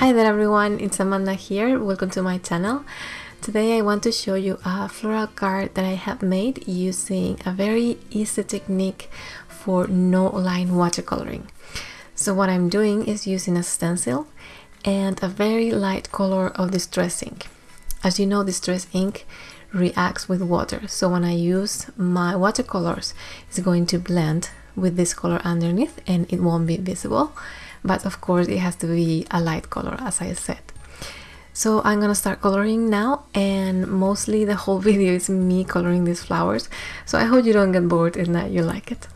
Hi there everyone, it's Amanda here. Welcome to my channel. Today I want to show you a floral card that I have made using a very easy technique for no line watercoloring. So what I'm doing is using a stencil and a very light color of distress ink. As you know, distress ink reacts with water. So when I use my watercolors, it's going to blend with this color underneath and it won't be visible. But of course it has to be a light color as I said. So I'm gonna start coloring now and mostly the whole video is me coloring these flowers. So I hope you don't get bored and that you like it.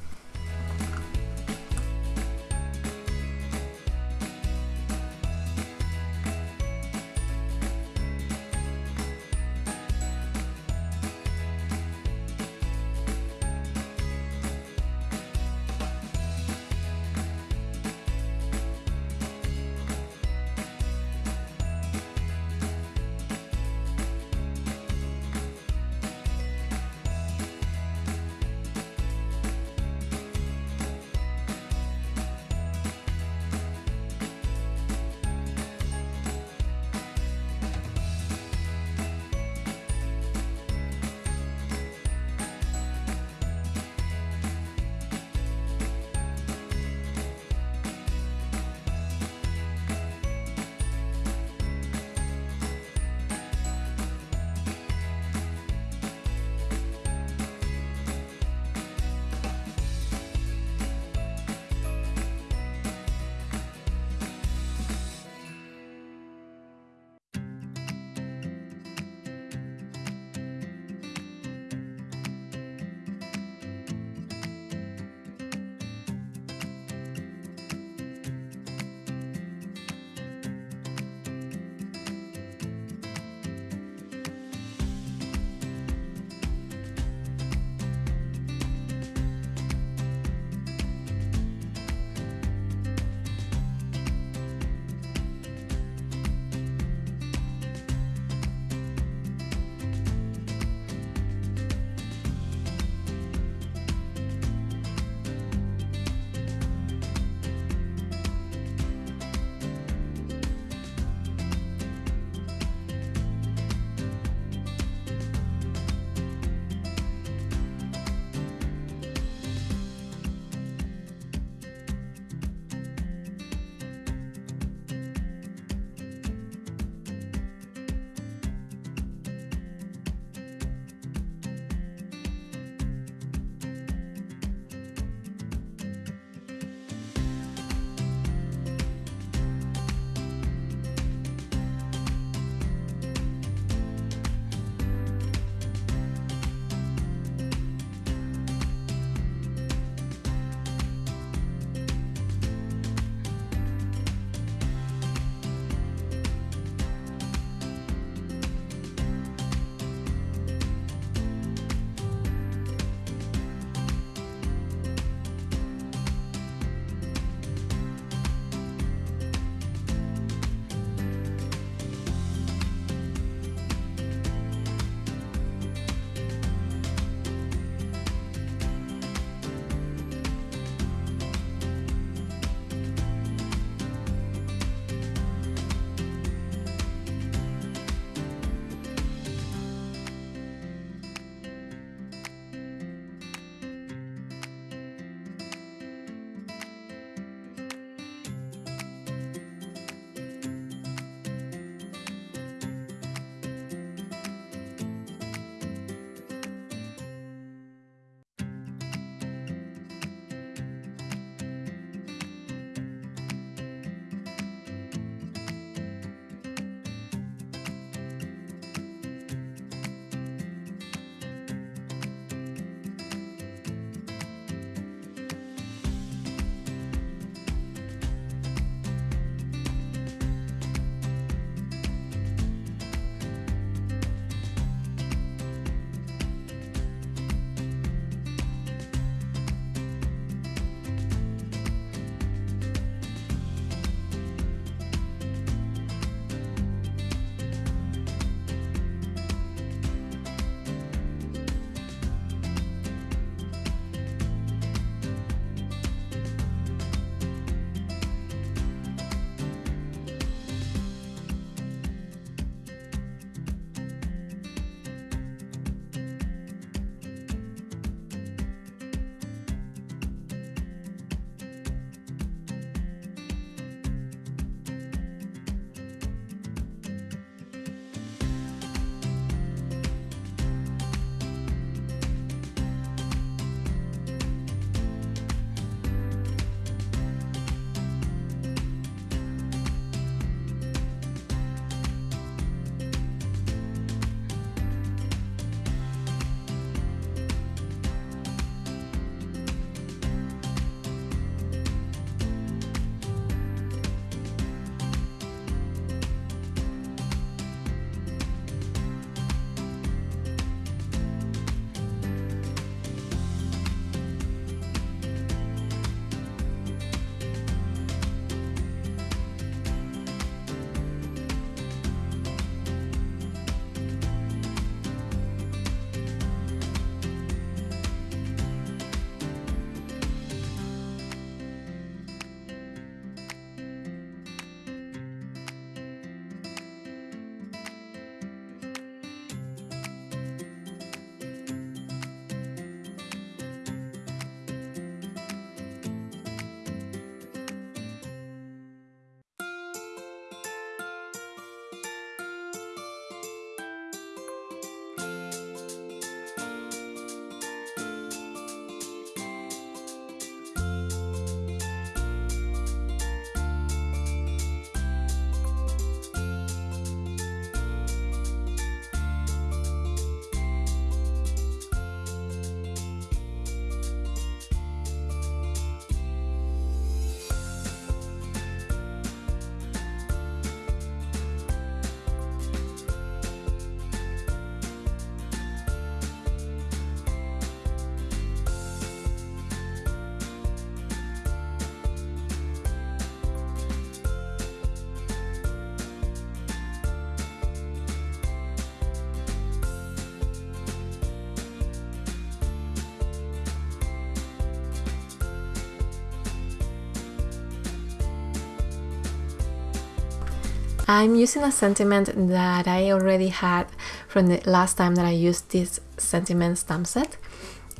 I'm using a sentiment that I already had from the last time that I used this sentiment stamp set.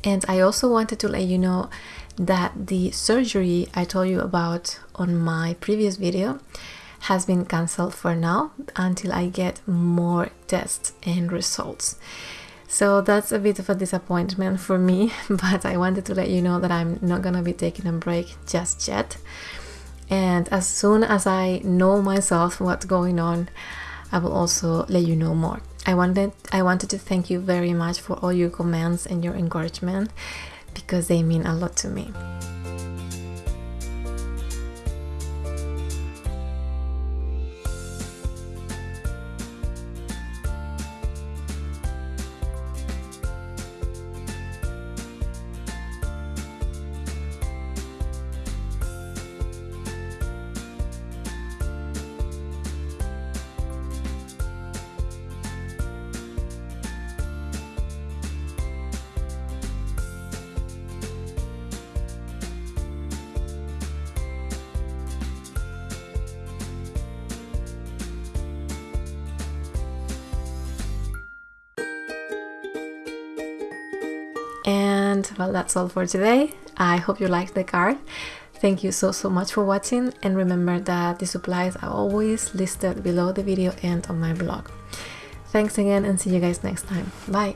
And I also wanted to let you know that the surgery I told you about on my previous video has been cancelled for now until I get more tests and results. So that's a bit of a disappointment for me, but I wanted to let you know that I'm not gonna be taking a break just yet. And as soon as I know myself what's going on, I will also let you know more. I wanted I wanted to thank you very much for all your comments and your encouragement because they mean a lot to me. And well, that's all for today. I hope you liked the card. Thank you so, so much for watching. And remember that the supplies are always listed below the video and on my blog. Thanks again and see you guys next time. Bye.